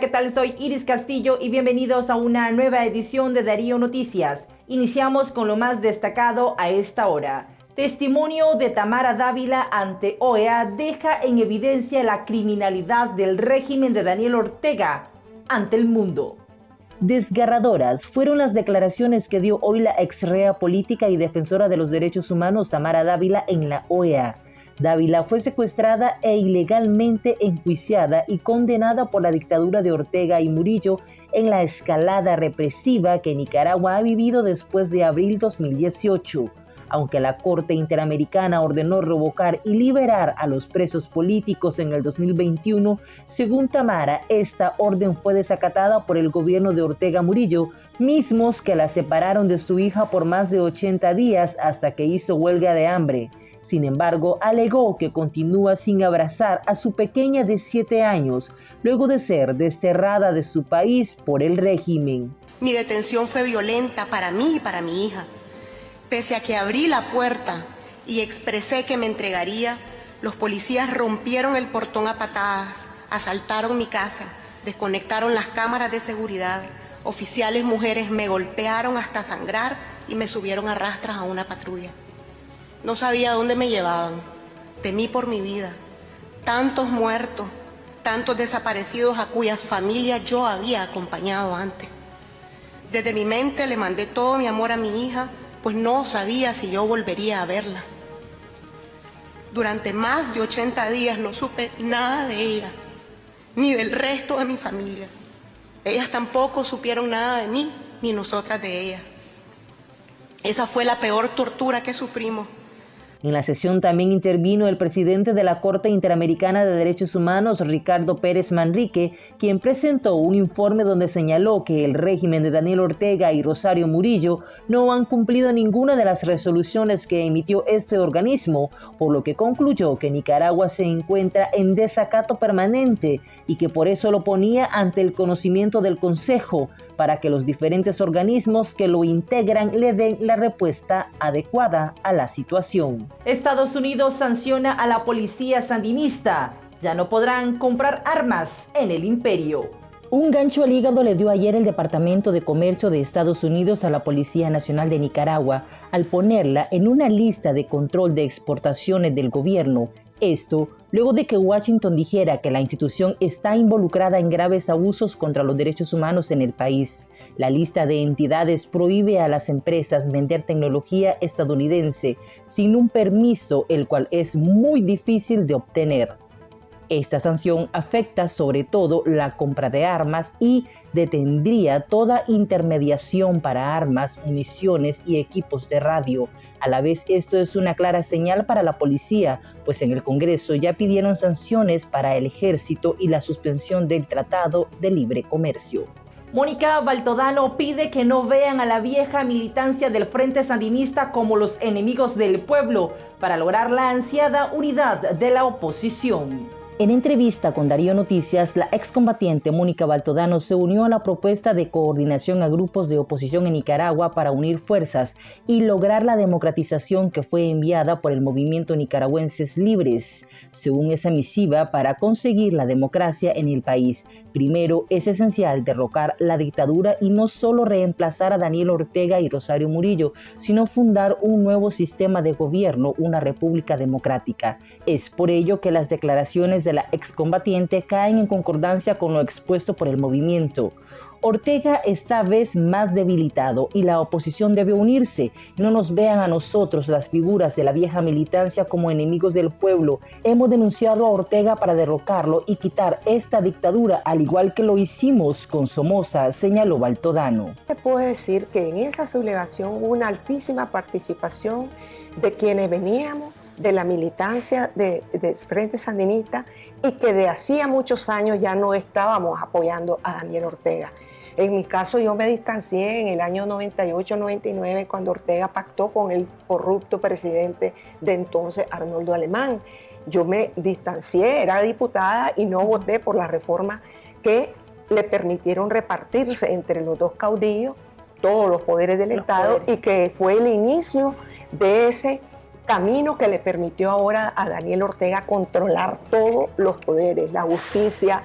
¿qué tal? Soy Iris Castillo y bienvenidos a una nueva edición de Darío Noticias. Iniciamos con lo más destacado a esta hora. Testimonio de Tamara Dávila ante OEA deja en evidencia la criminalidad del régimen de Daniel Ortega ante el mundo. Desgarradoras fueron las declaraciones que dio hoy la exrea política y defensora de los derechos humanos Tamara Dávila en la OEA. Dávila fue secuestrada e ilegalmente enjuiciada y condenada por la dictadura de Ortega y Murillo en la escalada represiva que Nicaragua ha vivido después de abril 2018 aunque la Corte Interamericana ordenó revocar y liberar a los presos políticos en el 2021, según Tamara, esta orden fue desacatada por el gobierno de Ortega Murillo, mismos que la separaron de su hija por más de 80 días hasta que hizo huelga de hambre. Sin embargo, alegó que continúa sin abrazar a su pequeña de 7 años, luego de ser desterrada de su país por el régimen. Mi detención fue violenta para mí y para mi hija. Pese a que abrí la puerta y expresé que me entregaría, los policías rompieron el portón a patadas, asaltaron mi casa, desconectaron las cámaras de seguridad, oficiales mujeres me golpearon hasta sangrar y me subieron a rastras a una patrulla. No sabía dónde me llevaban, temí por mi vida. Tantos muertos, tantos desaparecidos a cuyas familias yo había acompañado antes. Desde mi mente le mandé todo mi amor a mi hija, pues no sabía si yo volvería a verla. Durante más de 80 días no supe nada de ella, ni del resto de mi familia. Ellas tampoco supieron nada de mí, ni nosotras de ellas. Esa fue la peor tortura que sufrimos. En la sesión también intervino el presidente de la Corte Interamericana de Derechos Humanos, Ricardo Pérez Manrique, quien presentó un informe donde señaló que el régimen de Daniel Ortega y Rosario Murillo no han cumplido ninguna de las resoluciones que emitió este organismo, por lo que concluyó que Nicaragua se encuentra en desacato permanente y que por eso lo ponía ante el conocimiento del Consejo para que los diferentes organismos que lo integran le den la respuesta adecuada a la situación. Estados Unidos sanciona a la policía sandinista. Ya no podrán comprar armas en el imperio. Un gancho al hígado le dio ayer el Departamento de Comercio de Estados Unidos a la Policía Nacional de Nicaragua al ponerla en una lista de control de exportaciones del gobierno esto luego de que Washington dijera que la institución está involucrada en graves abusos contra los derechos humanos en el país. La lista de entidades prohíbe a las empresas vender tecnología estadounidense sin un permiso, el cual es muy difícil de obtener. Esta sanción afecta sobre todo la compra de armas y detendría toda intermediación para armas, municiones y equipos de radio. A la vez esto es una clara señal para la policía, pues en el Congreso ya pidieron sanciones para el ejército y la suspensión del Tratado de Libre Comercio. Mónica Baltodano pide que no vean a la vieja militancia del Frente Sandinista como los enemigos del pueblo para lograr la ansiada unidad de la oposición. En entrevista con Darío Noticias, la excombatiente Mónica Baltodano se unió a la propuesta de coordinación a grupos de oposición en Nicaragua para unir fuerzas y lograr la democratización que fue enviada por el movimiento Nicaragüenses Libres. Según esa misiva, para conseguir la democracia en el país, primero es esencial derrocar la dictadura y no solo reemplazar a Daniel Ortega y Rosario Murillo, sino fundar un nuevo sistema de gobierno, una república democrática. Es por ello que las declaraciones de la excombatiente caen en concordancia con lo expuesto por el movimiento. Ortega esta vez más debilitado y la oposición debe unirse. No nos vean a nosotros, las figuras de la vieja militancia, como enemigos del pueblo. Hemos denunciado a Ortega para derrocarlo y quitar esta dictadura, al igual que lo hicimos con Somoza, señaló Baltodano. Puedo decir que en esa sublevación hubo una altísima participación de quienes veníamos de la militancia de, Frente Sandinista y que de hacía muchos años ya no estábamos apoyando a Daniel Ortega. En mi caso yo me distancié en el año 98-99 cuando Ortega pactó con el corrupto presidente de entonces Arnoldo Alemán. Yo me distancié, era diputada y no voté por la reforma que le permitieron repartirse entre los dos caudillos todos los poderes del Estado y que fue el inicio de ese camino que le permitió ahora a Daniel Ortega controlar todos los poderes, la justicia,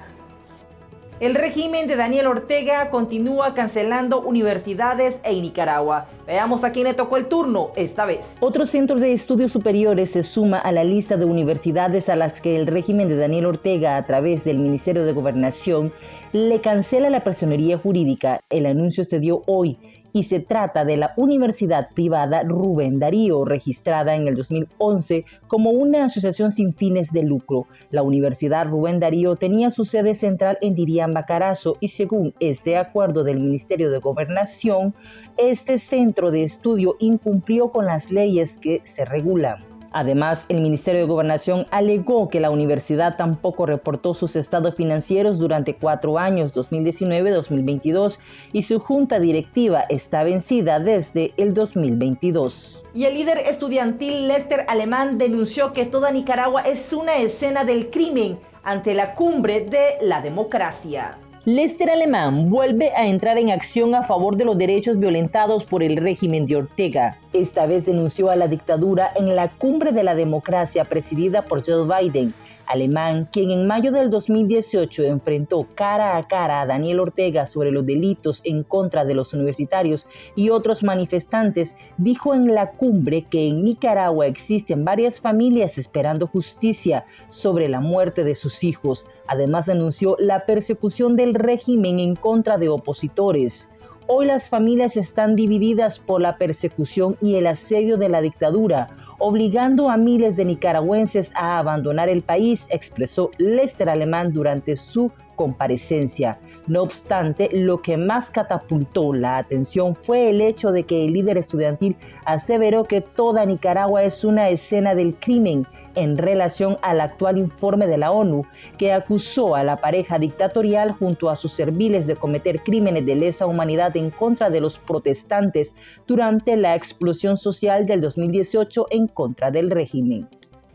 El régimen de Daniel Ortega continúa cancelando universidades en Nicaragua. Veamos a quién le tocó el turno esta vez. Otro centro de estudios superiores se suma a la lista de universidades a las que el régimen de Daniel Ortega, a través del Ministerio de Gobernación, le cancela la personería jurídica. El anuncio se dio hoy y se trata de la Universidad Privada Rubén Darío, registrada en el 2011 como una asociación sin fines de lucro. La Universidad Rubén Darío tenía su sede central en Diriamba Carazo y según este acuerdo del Ministerio de Gobernación, este centro de estudio incumplió con las leyes que se regulan. Además, el Ministerio de Gobernación alegó que la universidad tampoco reportó sus estados financieros durante cuatro años, 2019-2022, y su junta directiva está vencida desde el 2022. Y el líder estudiantil Lester Alemán denunció que toda Nicaragua es una escena del crimen ante la cumbre de la democracia. Lester Alemán vuelve a entrar en acción a favor de los derechos violentados por el régimen de Ortega. Esta vez denunció a la dictadura en la cumbre de la democracia presidida por Joe Biden alemán, quien en mayo del 2018 enfrentó cara a cara a Daniel Ortega sobre los delitos en contra de los universitarios y otros manifestantes, dijo en la cumbre que en Nicaragua existen varias familias esperando justicia sobre la muerte de sus hijos. Además anunció la persecución del régimen en contra de opositores. Hoy las familias están divididas por la persecución y el asedio de la dictadura obligando a miles de nicaragüenses a abandonar el país, expresó Lester Alemán durante su comparecencia. No obstante, lo que más catapultó la atención fue el hecho de que el líder estudiantil aseveró que toda Nicaragua es una escena del crimen en relación al actual informe de la ONU que acusó a la pareja dictatorial junto a sus serviles de cometer crímenes de lesa humanidad en contra de los protestantes durante la explosión social del 2018 en contra del régimen.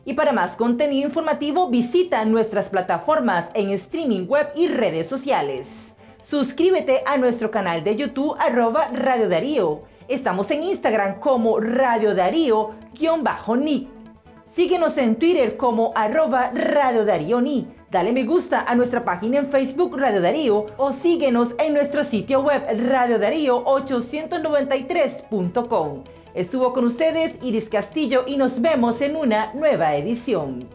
Y para más contenido informativo visita nuestras plataformas en streaming web y redes sociales. Suscríbete a nuestro canal de YouTube arroba Radio Darío. Estamos en Instagram como Radio Darío-Nick. Síguenos en Twitter como arroba Radio Darío Ni. Dale me gusta a nuestra página en Facebook Radio Darío o síguenos en nuestro sitio web radiodarío893.com. Estuvo con ustedes Iris Castillo y nos vemos en una nueva edición.